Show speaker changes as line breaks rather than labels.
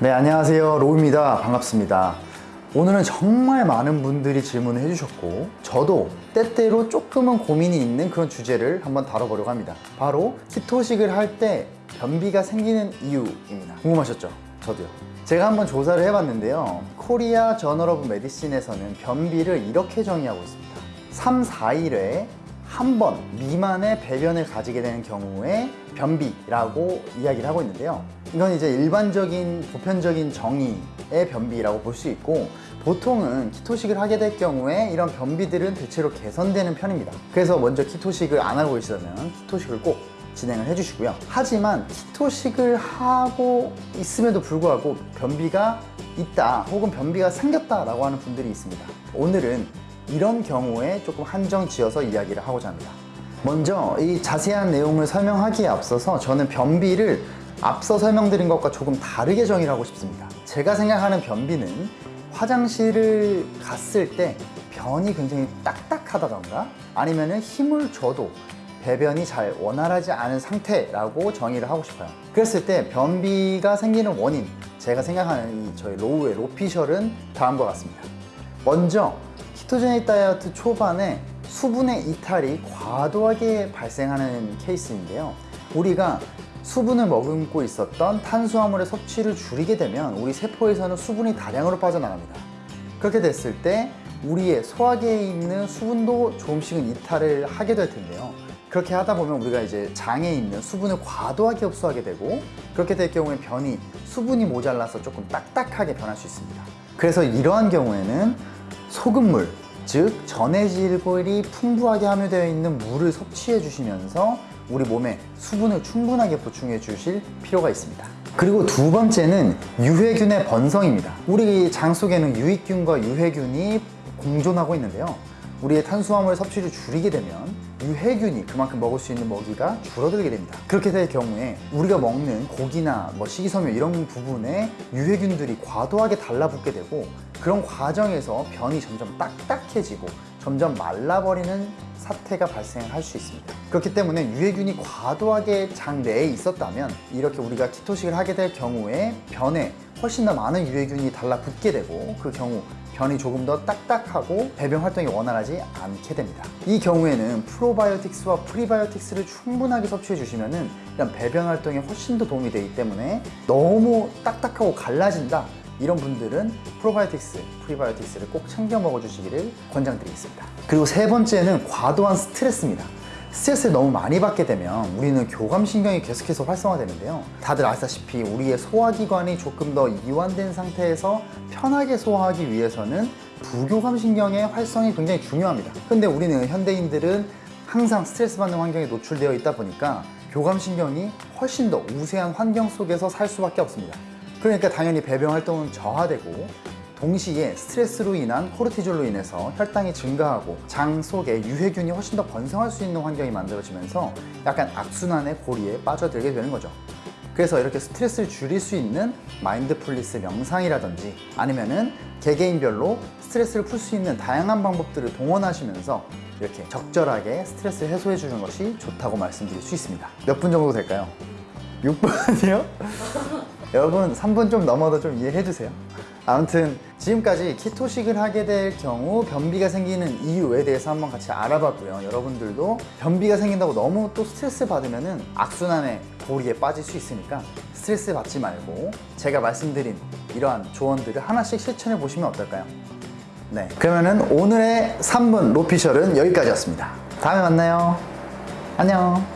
네 안녕하세요. 로우입니다. 반갑습니다. 오늘은 정말 많은 분들이 질문을 해주셨고 저도 때때로 조금은 고민이 있는 그런 주제를 한번 다뤄보려고 합니다. 바로 keto식을 할 때 변비가 생기는 이유입니다. 궁금하셨죠? 저도요. 제가 한번 조사를 해봤는데요. Korea Journal of Medicine에서는 변비를 이렇게 정의하고 있습니다. 3, 4일에 한 번 미만의 배변을 가지게 되는 경우에 변비라고 이야기를 하고 있는데요. 이건 이제 일반적인 보편적인 정의의 변비라고 볼 수 있고 보통은 키토식을 하게 될 경우에 이런 변비들은 대체로 개선되는 편입니다. 그래서 먼저 키토식을 안 하고 계시다면 키토식을 꼭 진행을 해주시고요. 하지만 키토식을 하고 있음에도 불구하고 변비가 있다 혹은 변비가 생겼다 라고 하는 분들이 있습니다. 오늘은 이런 경우에 조금 한정 지어서 이야기를 하고자 합니다. 먼저 이 자세한 내용을 설명하기에 앞서서 저는 변비를 앞서 설명드린 것과 조금 다르게 정의를 하고 싶습니다. 제가 생각하는 변비는 화장실을 갔을 때 변이 굉장히 딱딱하다던가 아니면 힘을 줘도 배변이 잘 원활하지 않은 상태라고 정의를 하고 싶어요. 그랬을 때 변비가 생기는 원인, 제가 생각하는 이 저희 로우의 로피셜은 다음과 같습니다. 먼저 키토제닉 다이어트 초반에 수분의 이탈이 과도하게 발생하는 케이스인데요. 우리가 수분을 머금고 있었던 탄수화물의 섭취를 줄이게 되면 우리 세포에서는 수분이 다량으로 빠져나갑니다. 그렇게 됐을 때 우리의 소화기에 있는 수분도 조금씩은 이탈을 하게 될 텐데요. 그렇게 하다 보면 우리가 이제 장에 있는 수분을 과도하게 흡수하게 되고 그렇게 될 경우에 변이 수분이 모자라서 조금 딱딱하게 변할 수 있습니다. 그래서 이러한 경우에는 소금물, 즉 전해질골이 풍부하게 함유되어 있는 물을 섭취해 주시면서 우리 몸에 수분을 충분하게 보충해 주실 필요가 있습니다. 그리고 두 번째는 유해균의 번성입니다. 우리 장 속에는 유익균과 유해균이 공존하고 있는데요. 우리의 탄수화물 섭취를 줄이게 되면 유해균이 그만큼 먹을 수 있는 먹이가 줄어들게 됩니다. 그렇게 될 경우에 우리가 먹는 고기나 뭐 식이섬유 이런 부분에 유해균들이 과도하게 달라붙게 되고 그런 과정에서 변이 점점 딱딱해지고 점점 말라버리는 사태가 발생할 수 있습니다. 그렇기 때문에 유해균이 과도하게 장 내에 있었다면 이렇게 우리가 키토식을 하게 될 경우에 변에 훨씬 더 많은 유해균이 달라붙게 되고 그 경우 변이 조금 더 딱딱하고 배변 활동이 원활하지 않게 됩니다. 이 경우에는 프로바이오틱스와 프리바이오틱스를 충분하게 섭취해 주시면 은 이런 배변 활동에 훨씬 더 도움이 되기 때문에 너무 딱딱하고 갈라진다 이런 분들은 프로바이오틱스, 프리바이오틱스를 꼭 챙겨 먹어주시기를 권장드리겠습니다. 그리고 세 번째는 과도한 스트레스입니다. 스트레스를 너무 많이 받게 되면 우리는 교감신경이 계속해서 활성화되는데요. 다들 아시다시피 우리의 소화기관이 조금 더 이완된 상태에서 편하게 소화하기 위해서는 부교감신경의 활성이 굉장히 중요합니다. 근데 우리는 현대인들은 항상 스트레스 받는 환경에 노출되어 있다 보니까 교감신경이 훨씬 더 우세한 환경 속에서 살 수밖에 없습니다. 그러니까 당연히 배변 활동은 저하되고 동시에 스트레스로 인한 코르티졸로 인해서 혈당이 증가하고 장 속에 유해균이 훨씬 더 번성할 수 있는 환경이 만들어지면서 약간 악순환의 고리에 빠져들게 되는 거죠. 그래서 이렇게 스트레스를 줄일 수 있는 mindfulness 명상이라든지 아니면은 개개인별로 스트레스를 풀 수 있는 다양한 방법들을 동원하시면서 이렇게 적절하게 스트레스를 해소해 주는 것이 좋다고 말씀드릴 수 있습니다. 몇 분 정도 될까요? 6분이요? 여러분 3분 좀 넘어도 좀 이해해 주세요. 아무튼 지금까지 키토식을 하게 될 경우 변비가 생기는 이유에 대해서 한번 같이 알아봤고요. 여러분들도 변비가 생긴다고 너무 또 스트레스 받으면 은 악순환의 고리에 빠질 수 있으니까 스트레스 받지 말고 제가 말씀드린 이러한 조언들을 하나씩 실천해 보시면 어떨까요? 네. 그러면은 오늘의 3분 로피셜은 여기까지였습니다. 다음에 만나요. 안녕.